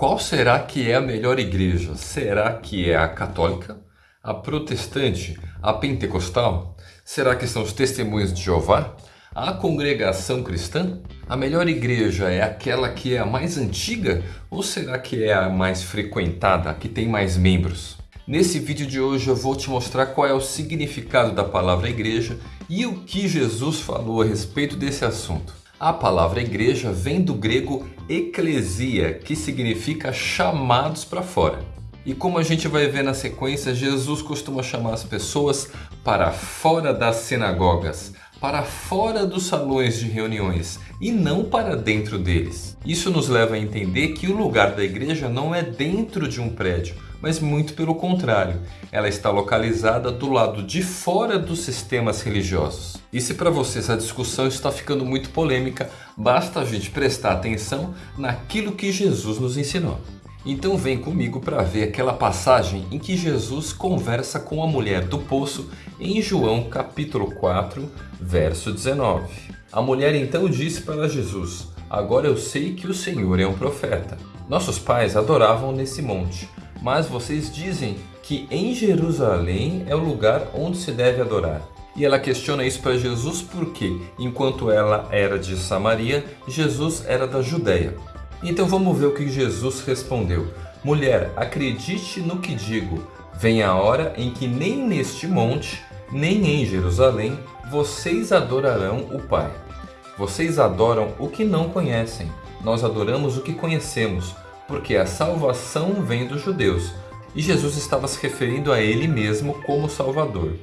Qual será que é a melhor igreja? Será que é a católica? A protestante? A pentecostal? Será que são os testemunhos de Jeová? A congregação cristã? A melhor igreja é aquela que é a mais antiga ou será que é a mais frequentada, a que tem mais membros? Nesse vídeo de hoje eu vou te mostrar qual é o significado da palavra igreja e o que Jesus falou a respeito desse assunto. A palavra igreja vem do grego eclesia, que significa chamados para fora. E como a gente vai ver na sequência, Jesus costuma chamar as pessoas para fora das sinagogas, para fora dos salões de reuniões e não para dentro deles. Isso nos leva a entender que o lugar da igreja não é dentro de um prédio, mas muito pelo contrário, ela está localizada do lado de fora dos sistemas religiosos. E se para você essa discussão está ficando muito polêmica, basta a gente prestar atenção naquilo que Jesus nos ensinou. Então vem comigo para ver aquela passagem em que Jesus conversa com a mulher do poço em João capítulo 4, verso 19. A mulher então disse para Jesus, agora eu sei que o Senhor é um profeta. Nossos pais adoravam nesse monte, mas vocês dizem que em Jerusalém é o lugar onde se deve adorar. E ela questiona isso para Jesus porque, enquanto ela era de Samaria, Jesus era da Judéia. Então vamos ver o que Jesus respondeu. Mulher, acredite no que digo. Vem a hora em que nem neste monte, nem em Jerusalém, vocês adorarão o Pai. Vocês adoram o que não conhecem. Nós adoramos o que conhecemos, porque a salvação vem dos judeus. E Jesus estava se referindo a ele mesmo como Salvador.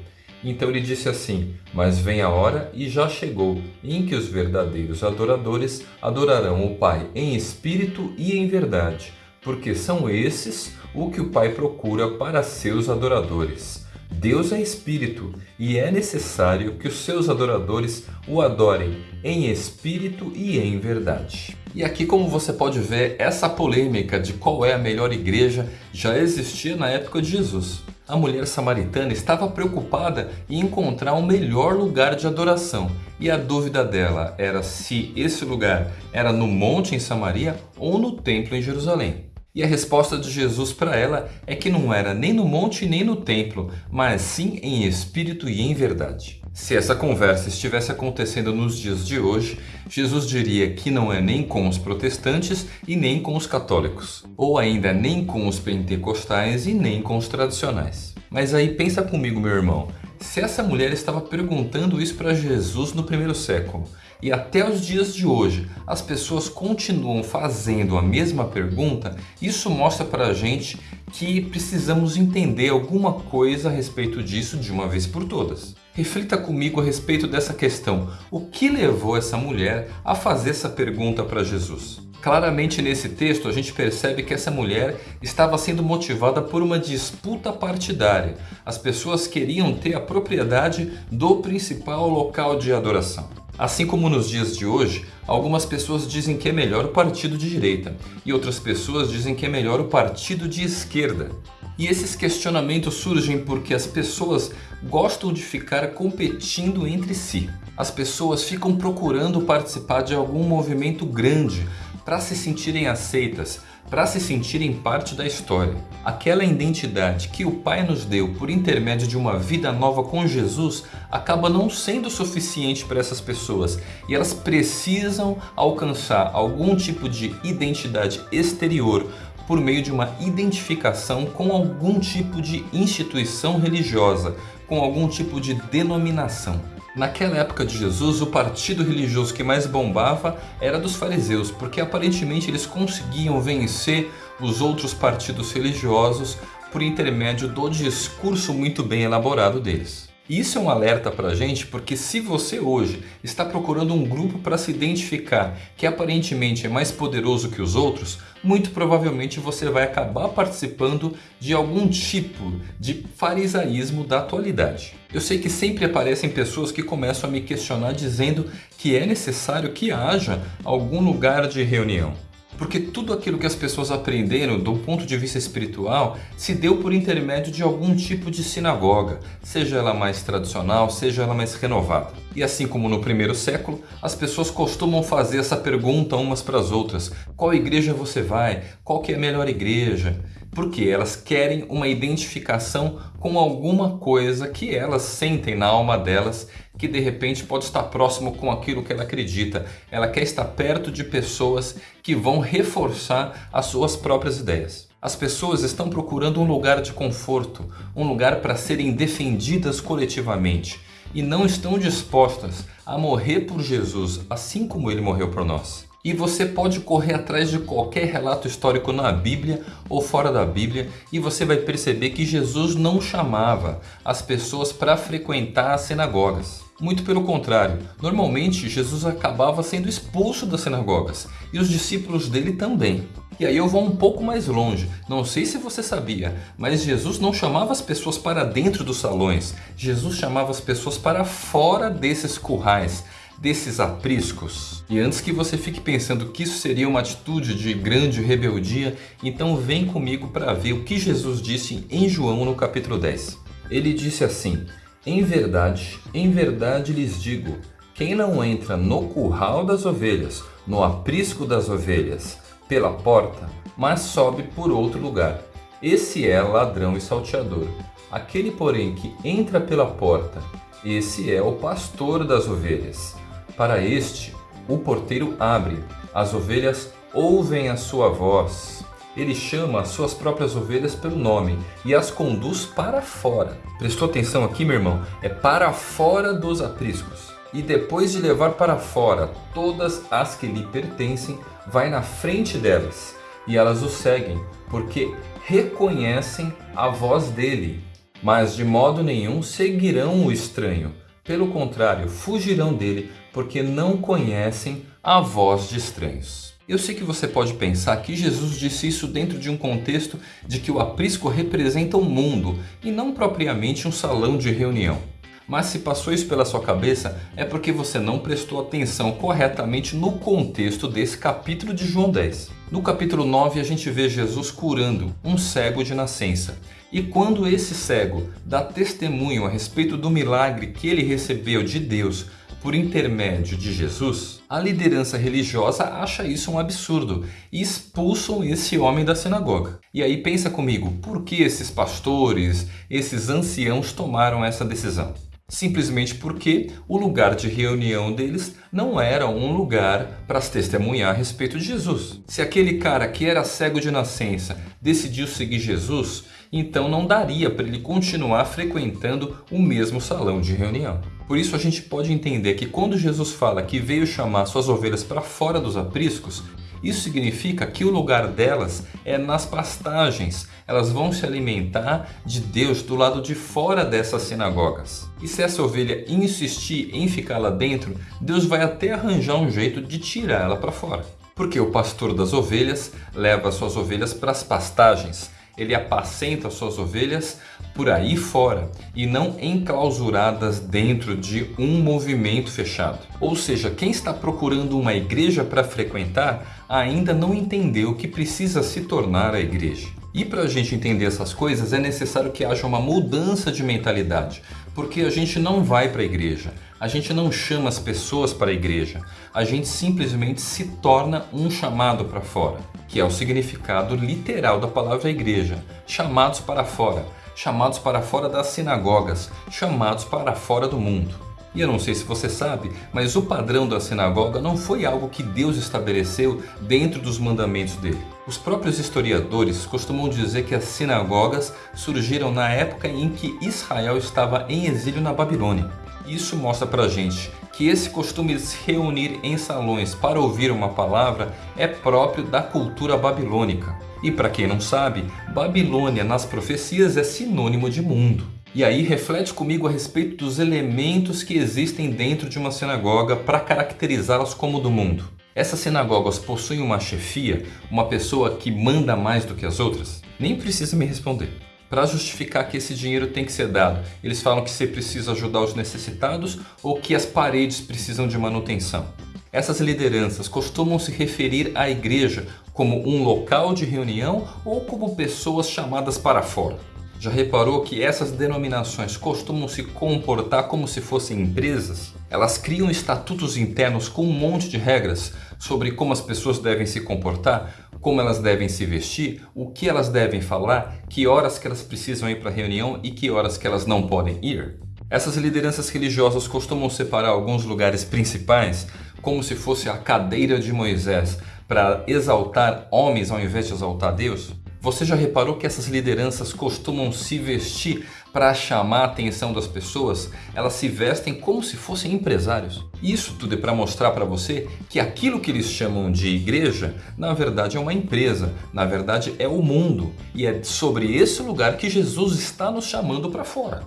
Então ele disse assim: Mas vem a hora, e já chegou, em que os verdadeiros adoradores adorarão o Pai em espírito e em verdade, porque são esses o que o Pai procura para seus adoradores. Deus é espírito e é necessário que os seus adoradores o adorem em espírito e em verdade. E aqui como você pode ver, essa polêmica de qual é a melhor igreja já existia na época de Jesus. A mulher samaritana estava preocupada em encontrar o um melhor lugar de adoração e a dúvida dela era se esse lugar era no monte em Samaria ou no templo em Jerusalém. E a resposta de Jesus para ela é que não era nem no monte nem no templo, mas sim em espírito e em verdade. Se essa conversa estivesse acontecendo nos dias de hoje, Jesus diria que não é nem com os protestantes e nem com os católicos, ou ainda nem com os pentecostais e nem com os tradicionais. Mas aí pensa comigo, meu irmão, se essa mulher estava perguntando isso para Jesus no primeiro século, e até os dias de hoje as pessoas continuam fazendo a mesma pergunta, isso mostra para a gente que precisamos entender alguma coisa a respeito disso de uma vez por todas. Reflita comigo a respeito dessa questão. O que levou essa mulher a fazer essa pergunta para Jesus? Claramente nesse texto a gente percebe que essa mulher estava sendo motivada por uma disputa partidária. As pessoas queriam ter a propriedade do principal local de adoração. Assim como nos dias de hoje, algumas pessoas dizem que é melhor o partido de direita e outras pessoas dizem que é melhor o partido de esquerda. E esses questionamentos surgem porque as pessoas gostam de ficar competindo entre si. As pessoas ficam procurando participar de algum movimento grande para se sentirem aceitas, para se sentirem parte da história. Aquela identidade que o Pai nos deu por intermédio de uma vida nova com Jesus acaba não sendo suficiente para essas pessoas e elas precisam alcançar algum tipo de identidade exterior por meio de uma identificação com algum tipo de instituição religiosa, com algum tipo de denominação. Naquela época de Jesus, o partido religioso que mais bombava era dos fariseus, porque aparentemente eles conseguiam vencer os outros partidos religiosos por intermédio do discurso muito bem elaborado deles. Isso é um alerta para a gente porque se você hoje está procurando um grupo para se identificar que aparentemente é mais poderoso que os outros, muito provavelmente você vai acabar participando de algum tipo de farisaísmo da atualidade. Eu sei que sempre aparecem pessoas que começam a me questionar dizendo que é necessário que haja algum lugar de reunião. Porque tudo aquilo que as pessoas aprenderam do ponto de vista espiritual se deu por intermédio de algum tipo de sinagoga, seja ela mais tradicional, seja ela mais renovada. E assim como no primeiro século, as pessoas costumam fazer essa pergunta umas para as outras: qual igreja você vai? Qual que é a melhor igreja? Porque elas querem uma identificação com alguma coisa que elas sentem na alma delas que de repente pode estar próximo com aquilo que ela acredita. Ela quer estar perto de pessoas que vão reforçar as suas próprias ideias. As pessoas estão procurando um lugar de conforto, um lugar para serem defendidas coletivamente e não estão dispostas a morrer por Jesus, assim como ele morreu por nós. E você pode correr atrás de qualquer relato histórico na Bíblia ou fora da Bíblia e você vai perceber que Jesus não chamava as pessoas para frequentar as sinagogas. Muito pelo contrário, normalmente Jesus acabava sendo expulso das sinagogas e os discípulos dele também. E aí eu vou um pouco mais longe. Não sei se você sabia, mas Jesus não chamava as pessoas para dentro dos salões. Jesus chamava as pessoas para fora desses currais desses apriscos. E antes que você fique pensando que isso seria uma atitude de grande rebeldia, então vem comigo para ver o que Jesus disse em João no capítulo 10. Ele disse assim: Em verdade, em verdade lhes digo, quem não entra no curral das ovelhas, no aprisco das ovelhas, pela porta, mas sobe por outro lugar, esse é ladrão e salteador. Aquele, porém, que entra pela porta, esse é o pastor das ovelhas. Para este, o porteiro abre, as ovelhas ouvem a sua voz. Ele chama as suas próprias ovelhas pelo nome e as conduz para fora. Prestou atenção aqui, meu irmão? É para fora dos apriscos. E depois de levar para fora todas as que lhe pertencem, vai na frente delas. E elas o seguem, porque reconhecem a voz dele. Mas de modo nenhum seguirão o estranho. Pelo contrário, fugirão dele, porque não conhecem a voz de estranhos. Eu sei que você pode pensar que Jesus disse isso dentro de um contexto de que o aprisco representa o mundo e não propriamente um salão de reunião. Mas se passou isso pela sua cabeça, é porque você não prestou atenção corretamente no contexto desse capítulo de João 10. No capítulo 9 a gente vê Jesus curando um cego de nascença. E quando esse cego dá testemunho a respeito do milagre que ele recebeu de Deus por intermédio de Jesus, a liderança religiosa acha isso um absurdo e expulsam esse homem da sinagoga. E aí pensa comigo, por que esses pastores, esses anciãos tomaram essa decisão? Simplesmente porque o lugar de reunião deles não era um lugar para testemunhar a respeito de Jesus. Se aquele cara que era cego de nascença decidiu seguir Jesus, então não daria para ele continuar frequentando o mesmo salão de reunião. Por isso a gente pode entender que quando Jesus fala que veio chamar suas ovelhas para fora dos apriscos, isso significa que o lugar delas é nas pastagens. Elas vão se alimentar de Deus do lado de fora dessas sinagogas. E se essa ovelha insistir em ficar lá dentro, Deus vai até arranjar um jeito de tirar ela para fora. Porque o pastor das ovelhas leva suas ovelhas para as pastagens, ele apacenta suas ovelhas por aí fora e não enclausuradas dentro de um movimento fechado. Ou seja, quem está procurando uma igreja para frequentar ainda não entendeu que precisa se tornar a igreja. E para a gente entender essas coisas é necessário que haja uma mudança de mentalidade, porque a gente não vai para a igreja, a gente não chama as pessoas para a igreja, a gente simplesmente se torna um chamado para fora, que é o significado literal da palavra igreja, chamados para fora, chamados para fora das sinagogas, chamados para fora do mundo. E eu não sei se você sabe, mas o padrão da sinagoga não foi algo que Deus estabeleceu dentro dos mandamentos dele. Os próprios historiadores costumam dizer que as sinagogas surgiram na época em que Israel estava em exílio na Babilônia. Isso mostra pra gente que esse costume de se reunir em salões para ouvir uma palavra é próprio da cultura babilônica. E para quem não sabe, Babilônia nas profecias é sinônimo de mundo. E aí reflete comigo a respeito dos elementos que existem dentro de uma sinagoga para caracterizá-las como do mundo. Essas sinagogas possuem uma chefia, uma pessoa que manda mais do que as outras? Nem precisa me responder. Para justificar que esse dinheiro tem que ser dado, eles falam que você precisa ajudar os necessitados ou que as paredes precisam de manutenção. Essas lideranças costumam se referir à igreja como um local de reunião ou como pessoas chamadas para fora. Já reparou que essas denominações costumam se comportar como se fossem empresas? Elas criam estatutos internos com um monte de regras sobre como as pessoas devem se comportar, como elas devem se vestir, o que elas devem falar, que horas que elas precisam ir para a reunião e que horas que elas não podem ir. Essas lideranças religiosas costumam separar alguns lugares principais como se fosse a cadeira de Moisés para exaltar homens ao invés de exaltar Deus? Você já reparou que essas lideranças costumam se vestir para chamar a atenção das pessoas? Elas se vestem como se fossem empresários. Isso tudo é para mostrar para você que aquilo que eles chamam de igreja, na verdade é uma empresa, na verdade é o mundo. E é sobre esse lugar que Jesus está nos chamando para fora.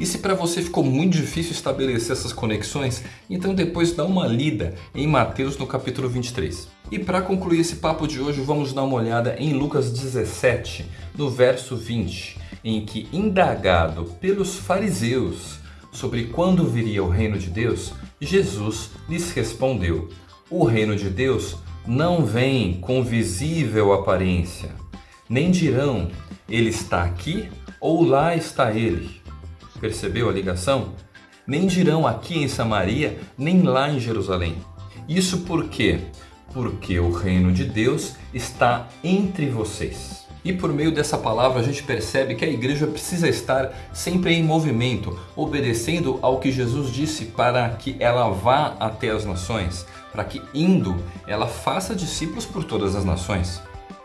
E se para você ficou muito difícil estabelecer essas conexões, então depois dá uma lida em Mateus no capítulo 23. E para concluir esse papo de hoje, vamos dar uma olhada em Lucas 17, no verso 20, em que indagado pelos fariseus sobre quando viria o reino de Deus, Jesus lhes respondeu: O reino de Deus não vem com visível aparência, nem dirão ele está aqui ou lá está ele Percebeu a ligação? Nem dirão aqui em Samaria, nem lá em Jerusalém. Isso por quê? Porque o reino de Deus está entre vocês. E por meio dessa palavra a gente percebe que a igreja precisa estar sempre em movimento, obedecendo ao que Jesus disse para que ela vá até as nações, para que indo ela faça discípulos por todas as nações.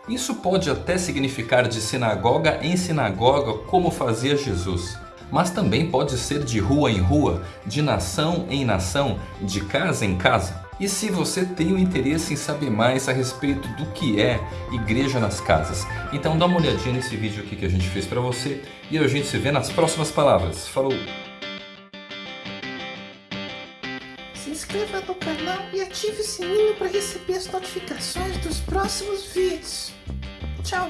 Isso pode até significar de sinagoga em sinagoga, como fazia Jesus mas também pode ser de rua em rua, de nação em nação, de casa em casa. E se você tem o interesse em saber mais a respeito do que é Igreja nas Casas, então dá uma olhadinha nesse vídeo aqui que a gente fez para você e a gente se vê nas próximas palavras. Falou! Se inscreva no canal e ative o sininho para receber as notificações dos próximos vídeos. Tchau!